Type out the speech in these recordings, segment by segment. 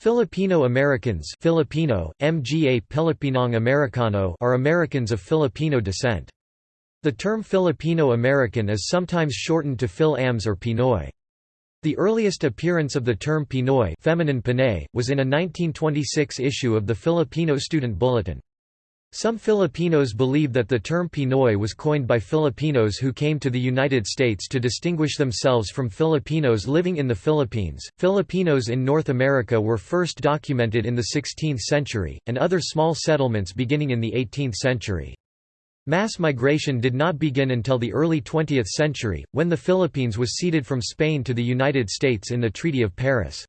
Filipino Americans Filipino, Mga Pilipinong Amerikano are Americans of Filipino descent. The term Filipino American is sometimes shortened to Fil-Ams or Pinoy. The earliest appearance of the term Pinoy feminine Pinay, was in a 1926 issue of the Filipino Student Bulletin. Some Filipinos believe that the term Pinoy was coined by Filipinos who came to the United States to distinguish themselves from Filipinos living in the Philippines. Filipinos in North America were first documented in the 16th century, and other small settlements beginning in the 18th century. Mass migration did not begin until the early 20th century, when the Philippines was ceded from Spain to the United States in the Treaty of Paris.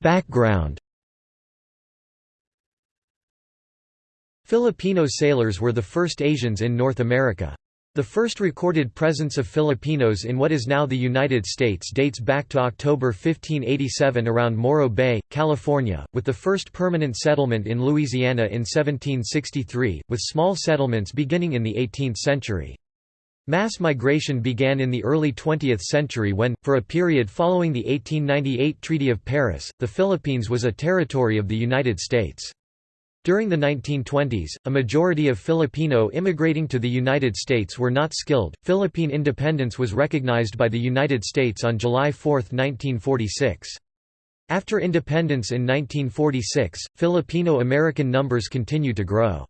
Background Filipino sailors were the first Asians in North America. The first recorded presence of Filipinos in what is now the United States dates back to October 1587 around Morro Bay, California, with the first permanent settlement in Louisiana in 1763, with small settlements beginning in the 18th century. Mass migration began in the early 20th century when, for a period following the 1898 Treaty of Paris, the Philippines was a territory of the United States. During the 1920s, a majority of Filipino immigrating to the United States were not skilled. Philippine independence was recognized by the United States on July 4, 1946. After independence in 1946, Filipino American numbers continued to grow.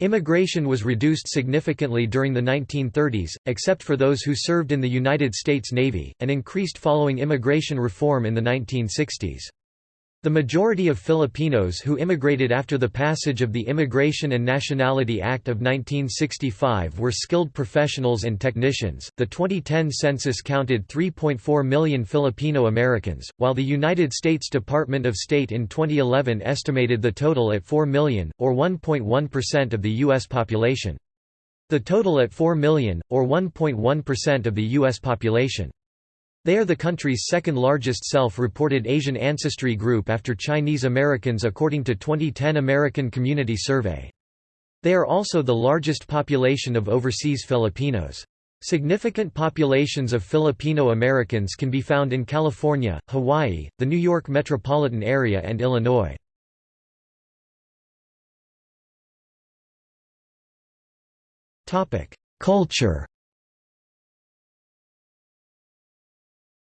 Immigration was reduced significantly during the 1930s, except for those who served in the United States Navy, and increased following immigration reform in the 1960s. The majority of Filipinos who immigrated after the passage of the Immigration and Nationality Act of 1965 were skilled professionals and technicians. The 2010 census counted 3.4 million Filipino Americans, while the United States Department of State in 2011 estimated the total at 4 million, or 1.1% of the U.S. population. The total at 4 million, or 1.1% of the U.S. population. They are the country's second-largest self-reported Asian ancestry group after Chinese Americans according to 2010 American Community Survey. They are also the largest population of overseas Filipinos. Significant populations of Filipino Americans can be found in California, Hawaii, the New York metropolitan area and Illinois. Culture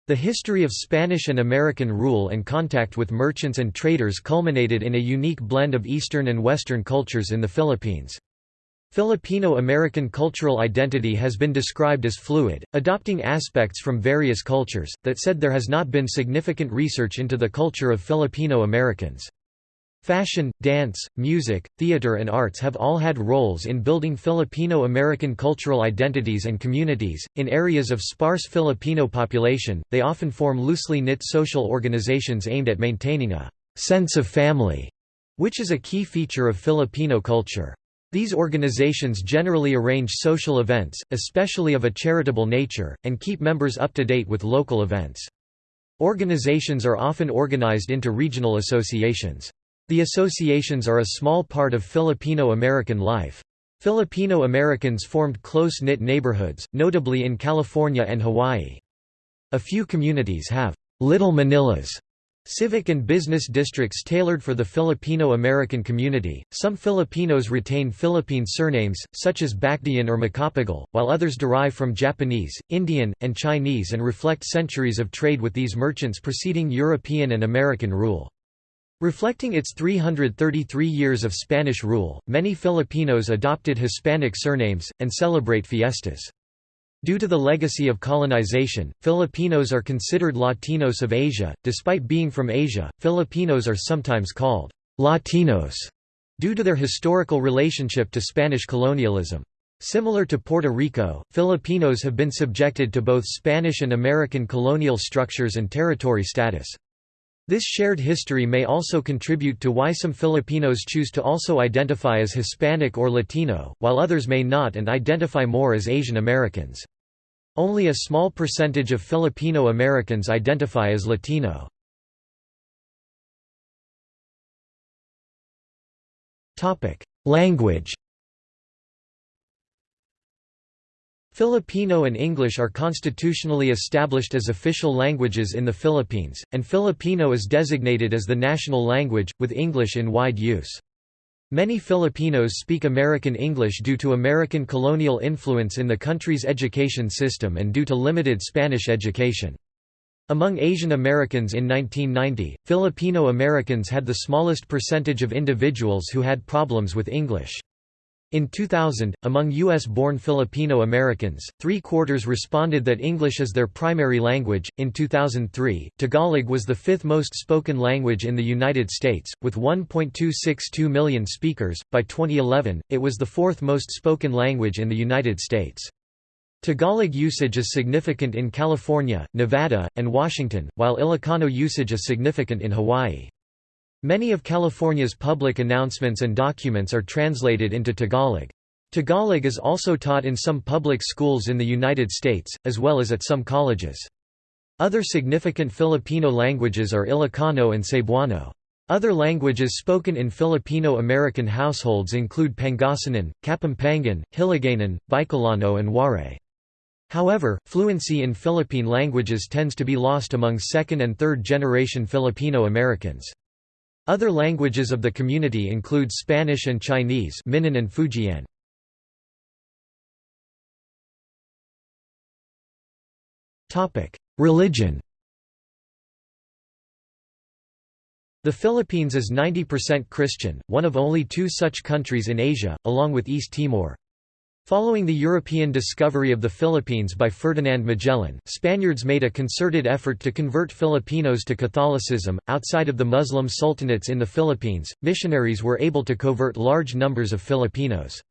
The history of Spanish and American rule and contact with merchants and traders culminated in a unique blend of Eastern and Western cultures in the Philippines. Filipino-American cultural identity has been described as fluid, adopting aspects from various cultures, that said there has not been significant research into the culture of Filipino Americans. Fashion, dance, music, theater and arts have all had roles in building Filipino-American cultural identities and communities. In areas of sparse Filipino population, they often form loosely knit social organizations aimed at maintaining a sense of family, which is a key feature of Filipino culture. These organizations generally arrange social events, especially of a charitable nature, and keep members up to date with local events. Organizations are often organized into regional associations. The associations are a small part of Filipino-American life. Filipino Americans formed close-knit neighborhoods, notably in California and Hawaii. A few communities have «Little Manilas» civic and business districts tailored for the Filipino-American community. Some Filipinos retain Philippine surnames, such as Bacdayan or Macapagal, while others derive from Japanese, Indian, and Chinese and reflect centuries of trade with these merchants preceding European and American rule. Reflecting its 333 years of Spanish rule, many Filipinos adopted Hispanic surnames, and celebrate fiestas. Due to the legacy of colonization, Filipinos are considered Latinos of Asia. Despite being from Asia, Filipinos are sometimes called Latinos due to their historical relationship to Spanish colonialism. Similar to Puerto Rico, Filipinos have been subjected to both Spanish and American colonial structures and territory status. This shared history may also contribute to why some Filipinos choose to also identify as Hispanic or Latino, while others may not and identify more as Asian Americans. Only a small percentage of Filipino Americans identify as Latino. Language Filipino and English are constitutionally established as official languages in the Philippines, and Filipino is designated as the national language, with English in wide use. Many Filipinos speak American English due to American colonial influence in the country's education system and due to limited Spanish education. Among Asian Americans in 1990, Filipino Americans had the smallest percentage of individuals who had problems with English. In 2000, among U.S.-born Filipino Americans, three-quarters responded that English is their primary language. In 2003, Tagalog was the fifth most spoken language in the United States, with 1.262 million speakers. By 2011, it was the fourth most spoken language in the United States. Tagalog usage is significant in California, Nevada, and Washington, while Ilocano usage is significant in Hawaii. Many of California's public announcements and documents are translated into Tagalog. Tagalog is also taught in some public schools in the United States, as well as at some colleges. Other significant Filipino languages are Ilocano and Cebuano. Other languages spoken in Filipino-American households include Pangasinan, Kapampangan, Hiligaynon, Bicolano and Waray. However, fluency in Philippine languages tends to be lost among second- and third-generation Filipino Americans. Other languages of the community include Spanish and Chinese Minnan and Fujian. Religion The Philippines is 90% Christian, one of only two such countries in Asia, along with East Timor. Following the European discovery of the Philippines by Ferdinand Magellan, Spaniards made a concerted effort to convert Filipinos to Catholicism. Outside of the Muslim sultanates in the Philippines, missionaries were able to convert large numbers of Filipinos.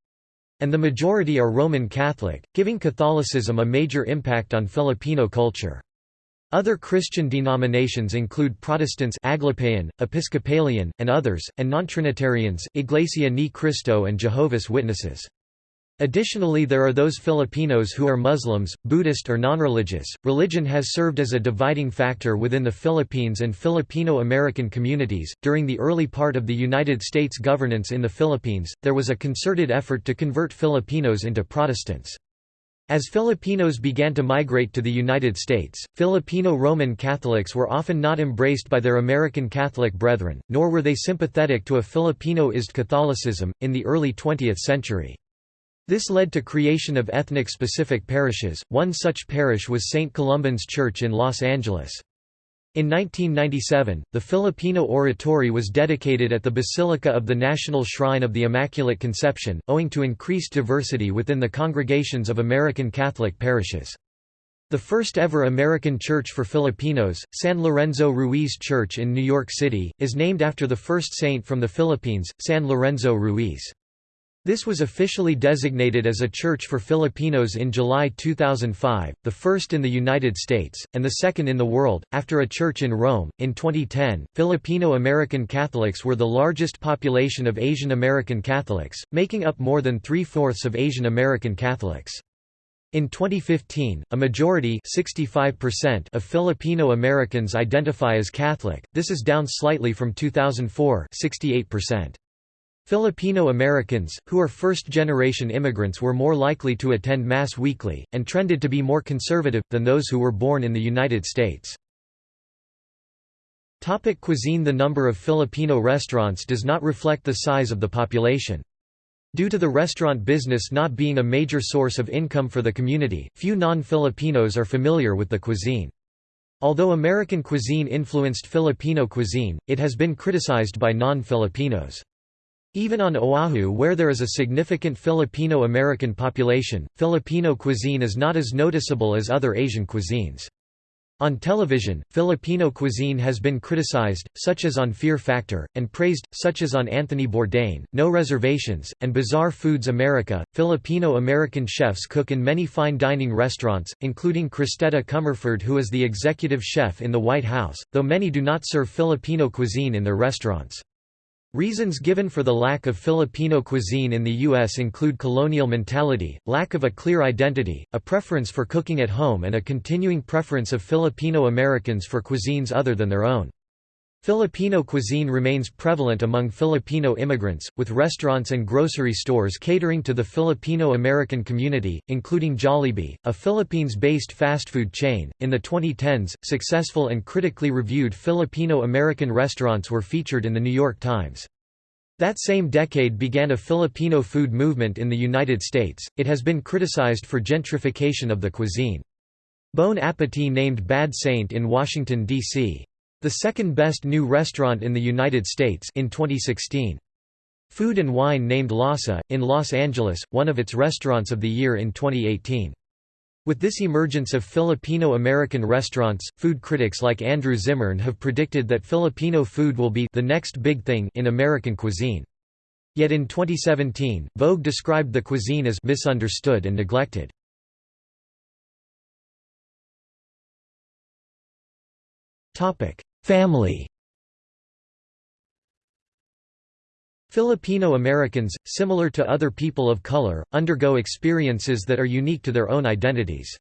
And the majority are Roman Catholic, giving Catholicism a major impact on Filipino culture. Other Christian denominations include Protestants Aglipayan, Episcopalian, and others, and non-Trinitarians, Iglesia Ni Cristo and Jehovah's Witnesses. Additionally, there are those Filipinos who are Muslims, Buddhist, or nonreligious. Religion has served as a dividing factor within the Philippines and Filipino American communities. During the early part of the United States governance in the Philippines, there was a concerted effort to convert Filipinos into Protestants. As Filipinos began to migrate to the United States, Filipino Roman Catholics were often not embraced by their American Catholic brethren, nor were they sympathetic to a Filipinoized Catholicism, in the early 20th century. This led to creation of ethnic-specific parishes, one such parish was St. Columban's Church in Los Angeles. In 1997, the Filipino oratory was dedicated at the Basilica of the National Shrine of the Immaculate Conception, owing to increased diversity within the congregations of American Catholic parishes. The first ever American church for Filipinos, San Lorenzo Ruiz Church in New York City, is named after the first saint from the Philippines, San Lorenzo Ruiz. This was officially designated as a church for Filipinos in July 2005, the first in the United States, and the second in the world, after a church in Rome. In 2010, Filipino American Catholics were the largest population of Asian American Catholics, making up more than three fourths of Asian American Catholics. In 2015, a majority of Filipino Americans identify as Catholic, this is down slightly from 2004 68%. Filipino Americans, who are first-generation immigrants were more likely to attend Mass weekly, and trended to be more conservative, than those who were born in the United States. Topic cuisine The number of Filipino restaurants does not reflect the size of the population. Due to the restaurant business not being a major source of income for the community, few non-Filipinos are familiar with the cuisine. Although American cuisine influenced Filipino cuisine, it has been criticized by non-Filipinos. Even on Oahu where there is a significant Filipino-American population, Filipino cuisine is not as noticeable as other Asian cuisines. On television, Filipino cuisine has been criticized, such as on Fear Factor, and praised, such as on Anthony Bourdain, No Reservations, and Bizarre Foods America. Filipino American chefs cook in many fine dining restaurants, including Cristeta Comerford, who is the executive chef in the White House, though many do not serve Filipino cuisine in their restaurants. Reasons given for the lack of Filipino cuisine in the U.S. include colonial mentality, lack of a clear identity, a preference for cooking at home and a continuing preference of Filipino Americans for cuisines other than their own. Filipino cuisine remains prevalent among Filipino immigrants, with restaurants and grocery stores catering to the Filipino-American community, including Jollibee, a Philippines-based fast food chain. In the 2010s, successful and critically reviewed Filipino-American restaurants were featured in the New York Times. That same decade began a Filipino food movement in the United States. It has been criticized for gentrification of the cuisine. Bon Appetit named Bad Saint in Washington, D.C. The second best new restaurant in the United States in 2016. Food and Wine named LASA, in Los Angeles, one of its restaurants of the year in 2018. With this emergence of Filipino-American restaurants, food critics like Andrew Zimmern have predicted that Filipino food will be the next big thing in American cuisine. Yet in 2017, Vogue described the cuisine as misunderstood and neglected. Family Filipino Americans, similar to other people of color, undergo experiences that are unique to their own identities.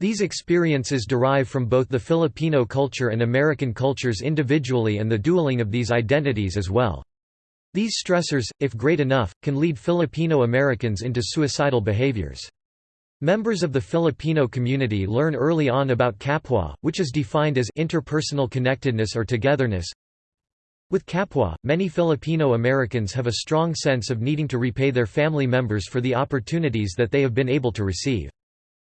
These experiences derive from both the Filipino culture and American cultures individually and the dueling of these identities as well. These stressors, if great enough, can lead Filipino Americans into suicidal behaviors. Members of the Filipino community learn early on about kapwa, which is defined as interpersonal connectedness or togetherness. With kapwa, many Filipino Americans have a strong sense of needing to repay their family members for the opportunities that they have been able to receive.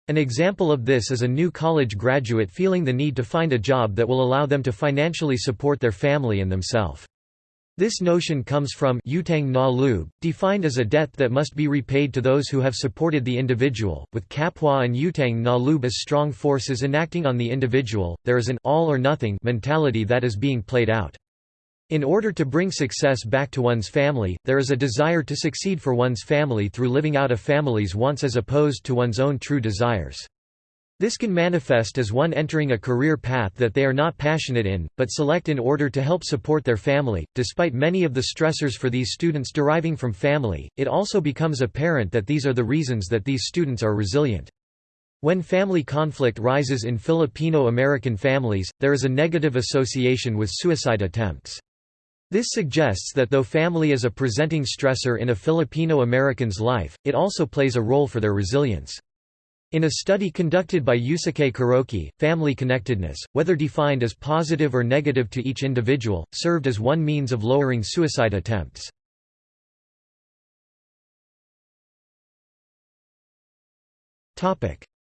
An example of this is a new college graduate feeling the need to find a job that will allow them to financially support their family and themselves. This notion comes from utang na loob, defined as a debt that must be repaid to those who have supported the individual. With kapwa and utang na loob as strong forces enacting on the individual, there is an all or nothing mentality that is being played out. In order to bring success back to one's family, there is a desire to succeed for one's family through living out a family's wants as opposed to one's own true desires. This can manifest as one entering a career path that they are not passionate in, but select in order to help support their family. Despite many of the stressors for these students deriving from family, it also becomes apparent that these are the reasons that these students are resilient. When family conflict rises in Filipino American families, there is a negative association with suicide attempts. This suggests that though family is a presenting stressor in a Filipino American's life, it also plays a role for their resilience. In a study conducted by Yusuke Kuroki, family connectedness, whether defined as positive or negative to each individual, served as one means of lowering suicide attempts.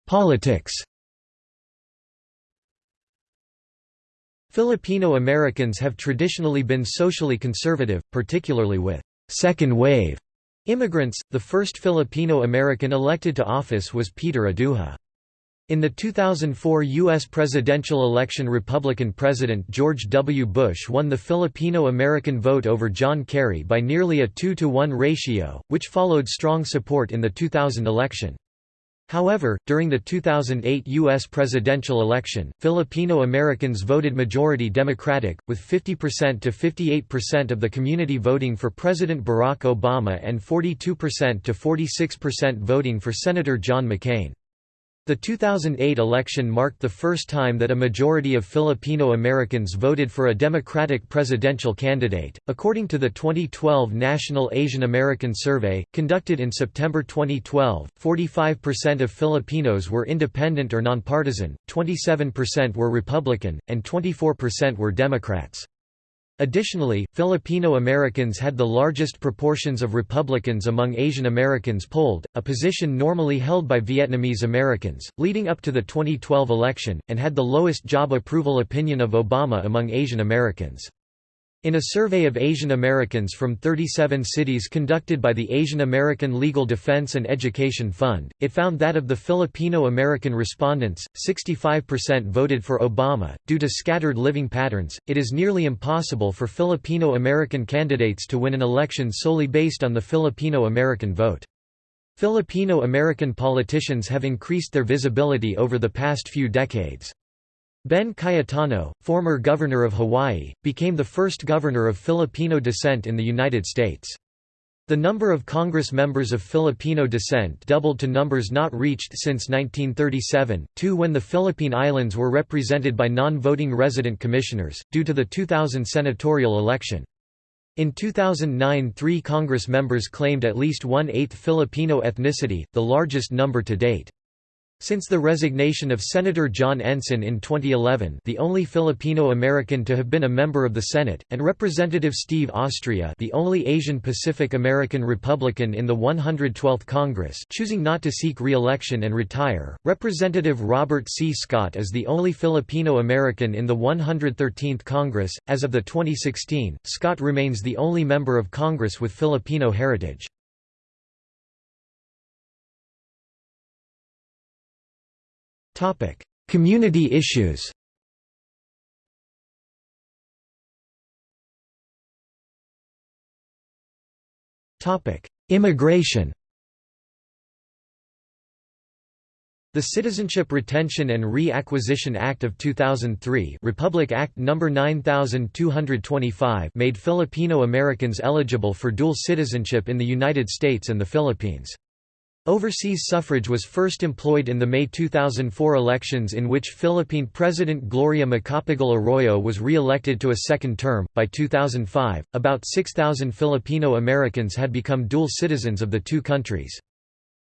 Politics Filipino Americans have traditionally been socially conservative, particularly with second wave Immigrants, the first Filipino-American elected to office was Peter Aduja. In the 2004 U.S. presidential election Republican President George W. Bush won the Filipino-American vote over John Kerry by nearly a 2-to-1 ratio, which followed strong support in the 2000 election. However, during the 2008 U.S. presidential election, Filipino Americans voted majority Democratic, with 50% to 58% of the community voting for President Barack Obama and 42% to 46% voting for Senator John McCain. The 2008 election marked the first time that a majority of Filipino Americans voted for a Democratic presidential candidate. According to the 2012 National Asian American Survey, conducted in September 2012, 45% of Filipinos were independent or nonpartisan, 27% were Republican, and 24% were Democrats. Additionally, Filipino Americans had the largest proportions of Republicans among Asian Americans polled, a position normally held by Vietnamese Americans, leading up to the 2012 election, and had the lowest job approval opinion of Obama among Asian Americans. In a survey of Asian Americans from 37 cities conducted by the Asian American Legal Defense and Education Fund, it found that of the Filipino American respondents, 65% voted for Obama. Due to scattered living patterns, it is nearly impossible for Filipino American candidates to win an election solely based on the Filipino American vote. Filipino American politicians have increased their visibility over the past few decades. Ben Cayetano, former governor of Hawaii, became the first governor of Filipino descent in the United States. The number of Congress members of Filipino descent doubled to numbers not reached since 1937, two when the Philippine Islands were represented by non-voting resident commissioners, due to the 2000 senatorial election. In 2009 three Congress members claimed at least one-eighth Filipino ethnicity, the largest number to date. Since the resignation of Senator John Ensign in 2011 the only Filipino-American to have been a member of the Senate, and Representative Steve Austria the only Asian-Pacific American Republican in the 112th Congress choosing not to seek re-election and retire, Representative Robert C. Scott is the only Filipino-American in the 113th Congress. As of the 2016, Scott remains the only member of Congress with Filipino heritage. Community issues Immigration The Citizenship Retention and Re-Acquisition Act of 2003 Republic Act No. 9225 made Filipino Americans eligible for dual citizenship in the United States and the Philippines. Overseas suffrage was first employed in the May 2004 elections in which Philippine President Gloria Macapagal Arroyo was re-elected to a second term. By 2005, about 6,000 Filipino Americans had become dual citizens of the two countries.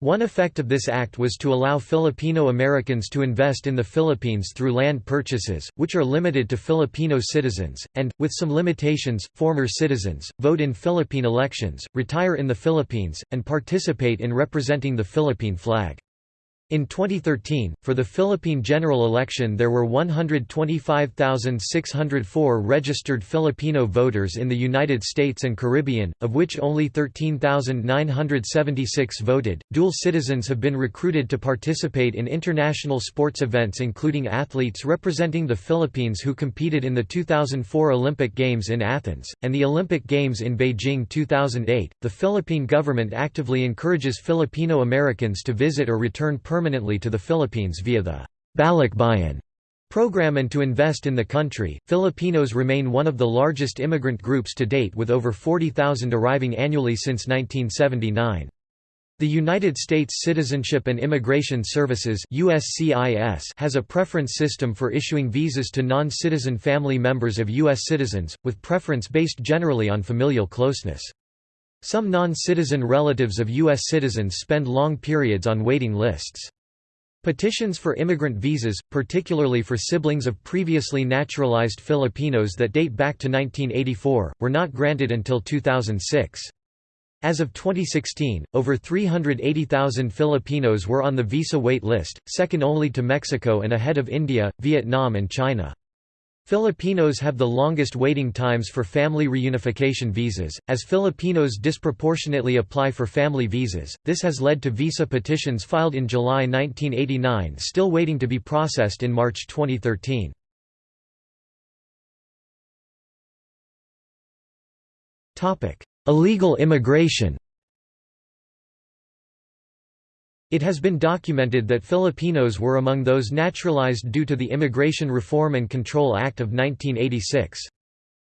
One effect of this act was to allow Filipino Americans to invest in the Philippines through land purchases, which are limited to Filipino citizens, and, with some limitations, former citizens, vote in Philippine elections, retire in the Philippines, and participate in representing the Philippine flag. In 2013, for the Philippine general election there were 125,604 registered Filipino voters in the United States and Caribbean, of which only 13,976 voted. Dual citizens have been recruited to participate in international sports events including athletes representing the Philippines who competed in the 2004 Olympic Games in Athens, and the Olympic Games in Beijing 2008. The Philippine government actively encourages Filipino Americans to visit or return permanently permanently to the Philippines via the Balikbayan program and to invest in the country. Filipinos remain one of the largest immigrant groups to date with over 40,000 arriving annually since 1979. The United States Citizenship and Immigration Services USCIS has a preference system for issuing visas to non-citizen family members of U.S. citizens, with preference based generally on familial closeness. Some non-citizen relatives of U.S. citizens spend long periods on waiting lists. Petitions for immigrant visas, particularly for siblings of previously naturalized Filipinos that date back to 1984, were not granted until 2006. As of 2016, over 380,000 Filipinos were on the visa wait list, second only to Mexico and ahead of India, Vietnam and China. Filipinos have the longest waiting times for family reunification visas, as Filipinos disproportionately apply for family visas. This has led to visa petitions filed in July 1989 still waiting to be processed in March 2013. Topic: Illegal immigration. It has been documented that Filipinos were among those naturalized due to the Immigration Reform and Control Act of 1986.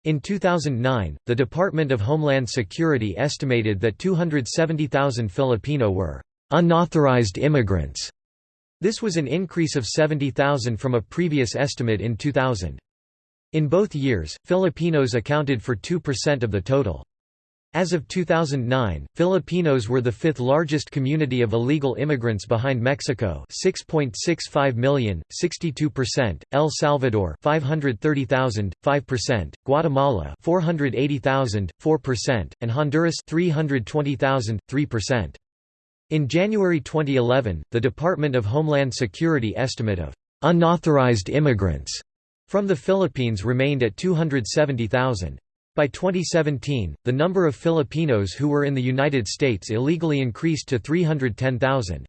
In 2009, the Department of Homeland Security estimated that 270,000 Filipino were unauthorized immigrants. This was an increase of 70,000 from a previous estimate in 2000. In both years, Filipinos accounted for 2% of the total. As of 2009, Filipinos were the fifth largest community of illegal immigrants behind Mexico 6.65 million, 62%, El Salvador 530,000, 5%, Guatemala 480,000, 4%, and Honduras 320,000, 3%. In January 2011, the Department of Homeland Security estimate of unauthorized immigrants from the Philippines remained at 270,000. By 2017, the number of Filipinos who were in the United States illegally increased to 310,000.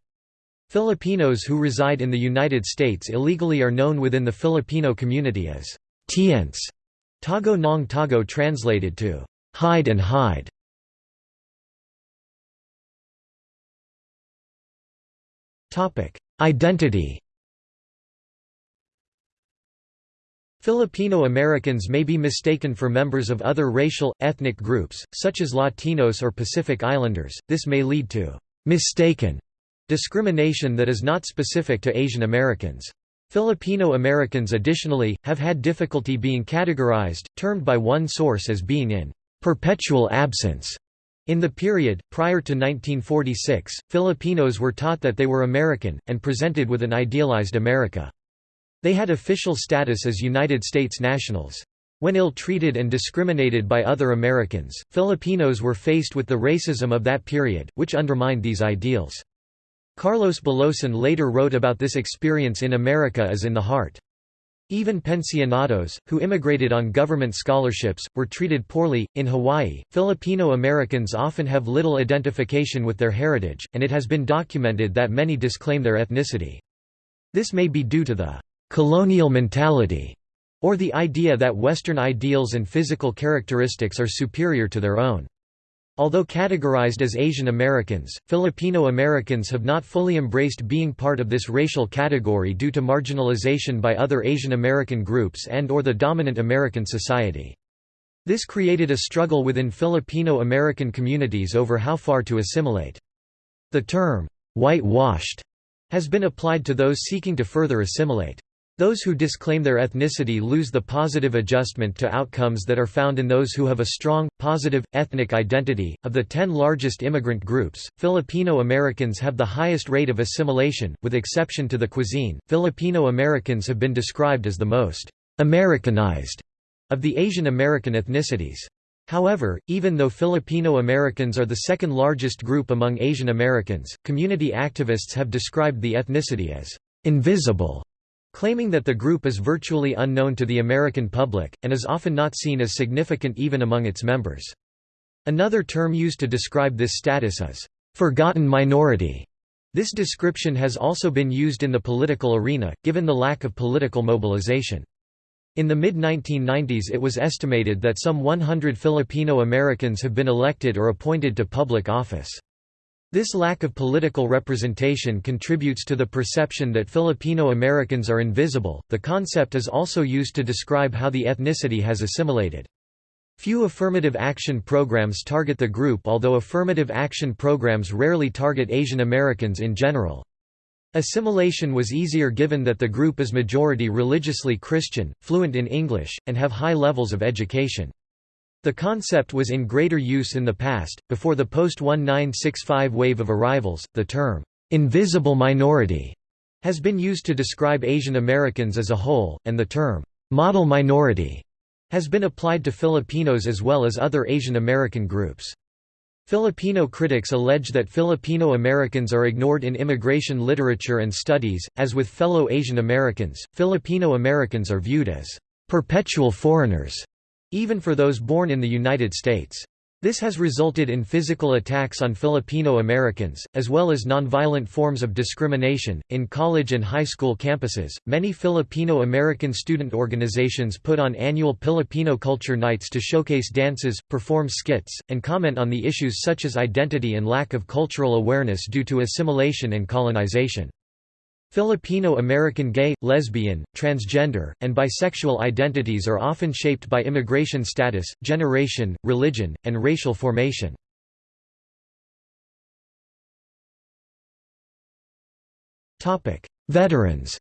Filipinos who reside in the United States illegally are known within the Filipino community as TNTs, Tago ng Tago translated to hide and hide. Identity Filipino Americans may be mistaken for members of other racial, ethnic groups, such as Latinos or Pacific Islanders. This may lead to mistaken discrimination that is not specific to Asian Americans. Filipino Americans additionally, have had difficulty being categorized, termed by one source as being in perpetual absence. In the period, prior to 1946, Filipinos were taught that they were American, and presented with an idealized America. They had official status as United States nationals. When ill-treated and discriminated by other Americans, Filipinos were faced with the racism of that period, which undermined these ideals. Carlos Bulosan later wrote about this experience in America as in the Heart. Even pensionados, who immigrated on government scholarships, were treated poorly. In Hawaii, Filipino Americans often have little identification with their heritage, and it has been documented that many disclaim their ethnicity. This may be due to the colonial mentality, or the idea that Western ideals and physical characteristics are superior to their own. Although categorized as Asian Americans, Filipino Americans have not fully embraced being part of this racial category due to marginalization by other Asian American groups and or the dominant American society. This created a struggle within Filipino American communities over how far to assimilate. The term, whitewashed, has been applied to those seeking to further assimilate. Those who disclaim their ethnicity lose the positive adjustment to outcomes that are found in those who have a strong, positive, ethnic identity. Of the ten largest immigrant groups, Filipino Americans have the highest rate of assimilation, with exception to the cuisine. Filipino Americans have been described as the most Americanized of the Asian American ethnicities. However, even though Filipino Americans are the second largest group among Asian Americans, community activists have described the ethnicity as invisible claiming that the group is virtually unknown to the American public, and is often not seen as significant even among its members. Another term used to describe this status is, "...forgotten minority". This description has also been used in the political arena, given the lack of political mobilization. In the mid-1990s it was estimated that some 100 Filipino Americans have been elected or appointed to public office. This lack of political representation contributes to the perception that Filipino Americans are invisible. The concept is also used to describe how the ethnicity has assimilated. Few affirmative action programs target the group although affirmative action programs rarely target Asian Americans in general. Assimilation was easier given that the group is majority religiously Christian, fluent in English, and have high levels of education. The concept was in greater use in the past. Before the post 1965 wave of arrivals, the term, invisible minority, has been used to describe Asian Americans as a whole, and the term, model minority, has been applied to Filipinos as well as other Asian American groups. Filipino critics allege that Filipino Americans are ignored in immigration literature and studies. As with fellow Asian Americans, Filipino Americans are viewed as perpetual foreigners even for those born in the United States. This has resulted in physical attacks on Filipino Americans, as well as nonviolent forms of discrimination. In college and high school campuses, many Filipino American student organizations put on annual Filipino culture nights to showcase dances, perform skits, and comment on the issues such as identity and lack of cultural awareness due to assimilation and colonization. Filipino American gay, lesbian, transgender, and bisexual identities are often shaped by immigration status, generation, religion, and racial formation. Veterans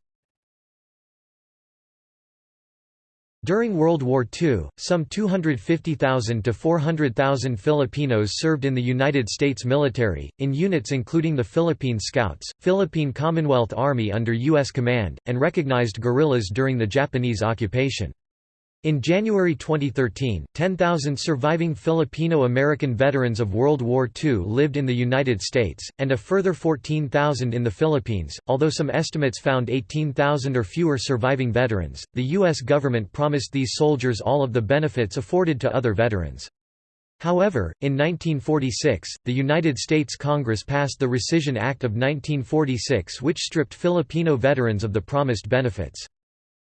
During World War II, some 250,000 to 400,000 Filipinos served in the United States military, in units including the Philippine Scouts, Philippine Commonwealth Army under U.S. command, and recognized guerrillas during the Japanese occupation. In January 2013, 10,000 surviving Filipino-American veterans of World War II lived in the United States, and a further 14,000 in the Philippines. Although some estimates found 18,000 or fewer surviving veterans, the U.S. government promised these soldiers all of the benefits afforded to other veterans. However, in 1946, the United States Congress passed the Rescission Act of 1946 which stripped Filipino veterans of the promised benefits.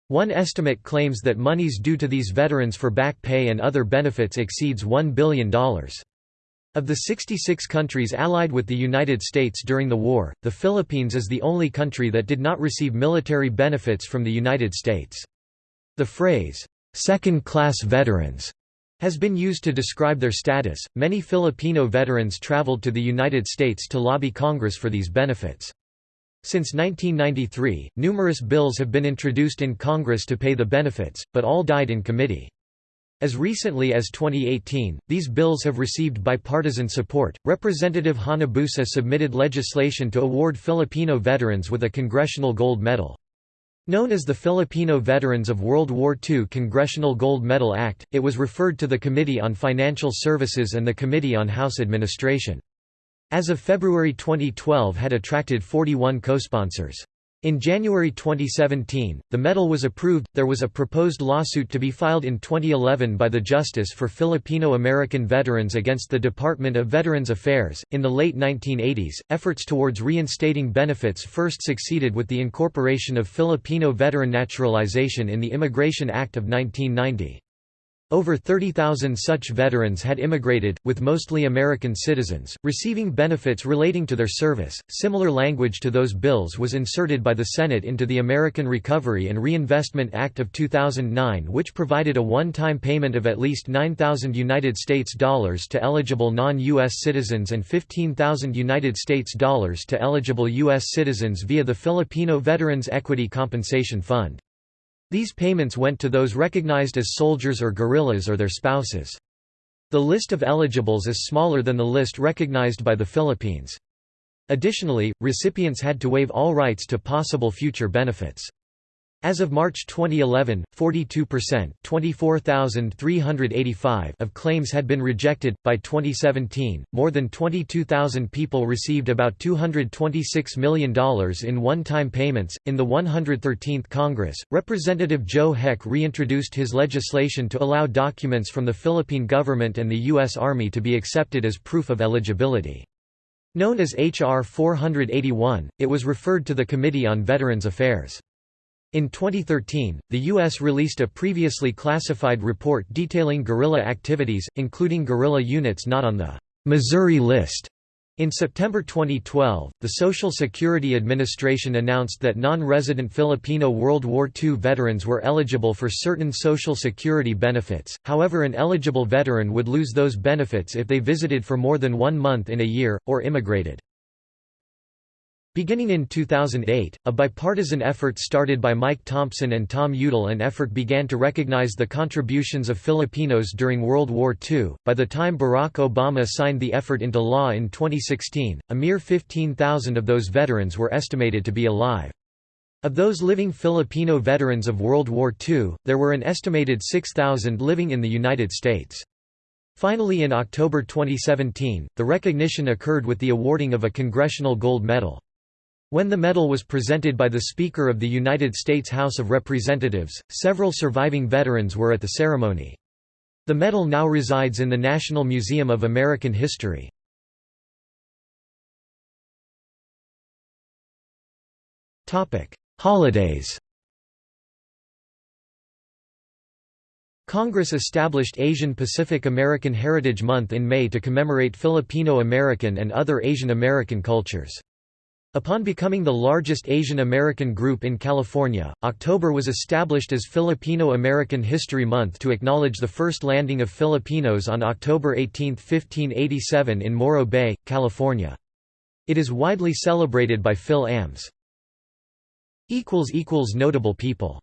One estimate claims that monies due to these veterans for back pay and other benefits exceeds $1 billion. Of the 66 countries allied with the United States during the war, the Philippines is the only country that did not receive military benefits from the United States. The phrase, second-class veterans, has been used to describe their status. Many Filipino veterans traveled to the United States to lobby Congress for these benefits. Since 1993, numerous bills have been introduced in Congress to pay the benefits, but all died in committee. As recently as 2018, these bills have received bipartisan support. Representative Hanabusa submitted legislation to award Filipino veterans with a Congressional Gold Medal. Known as the Filipino Veterans of World War II Congressional Gold Medal Act, it was referred to the Committee on Financial Services and the Committee on House Administration. As of February 2012 had attracted 41 co-sponsors. In January 2017, the medal was approved. There was a proposed lawsuit to be filed in 2011 by the Justice for Filipino American Veterans against the Department of Veterans Affairs. In the late 1980s, efforts towards reinstating benefits first succeeded with the incorporation of Filipino veteran naturalization in the Immigration Act of 1990. Over 30,000 such veterans had immigrated, with mostly American citizens, receiving benefits relating to their service. Similar language to those bills was inserted by the Senate into the American Recovery and Reinvestment Act of 2009, which provided a one-time payment of at least 9,000 United States dollars to eligible non-US citizens and 15,000 United States dollars to eligible US citizens via the Filipino Veterans Equity Compensation Fund. These payments went to those recognized as soldiers or guerrillas or their spouses. The list of eligibles is smaller than the list recognized by the Philippines. Additionally, recipients had to waive all rights to possible future benefits. As of March 2011, 42% 24,385 of claims had been rejected. By 2017, more than 22,000 people received about $226 million in one time payments. In the 113th Congress, Representative Joe Heck reintroduced his legislation to allow documents from the Philippine government and the U.S. Army to be accepted as proof of eligibility. Known as H.R. 481, it was referred to the Committee on Veterans Affairs. In 2013, the U.S. released a previously classified report detailing guerrilla activities, including guerrilla units not on the Missouri list. In September 2012, the Social Security Administration announced that non-resident Filipino World War II veterans were eligible for certain Social Security benefits, however an eligible veteran would lose those benefits if they visited for more than one month in a year, or immigrated. Beginning in 2008, a bipartisan effort started by Mike Thompson and Tom Udall an effort began to recognize the contributions of Filipinos during World War II. By the time Barack Obama signed the effort into law in 2016, a mere 15,000 of those veterans were estimated to be alive. Of those living Filipino veterans of World War II, there were an estimated 6,000 living in the United States. Finally in October 2017, the recognition occurred with the awarding of a Congressional Gold Medal. When the medal was presented by the Speaker of the United States House of Representatives, several surviving veterans were at the ceremony. The medal now resides in the National Museum of American History. Holidays Congress established Asian Pacific American Heritage Month in May to commemorate Filipino American and other Asian American cultures. Upon becoming the largest Asian American group in California, October was established as Filipino American History Month to acknowledge the first landing of Filipinos on October 18, 1587 in Morro Bay, California. It is widely celebrated by Fil-Ams. Notable people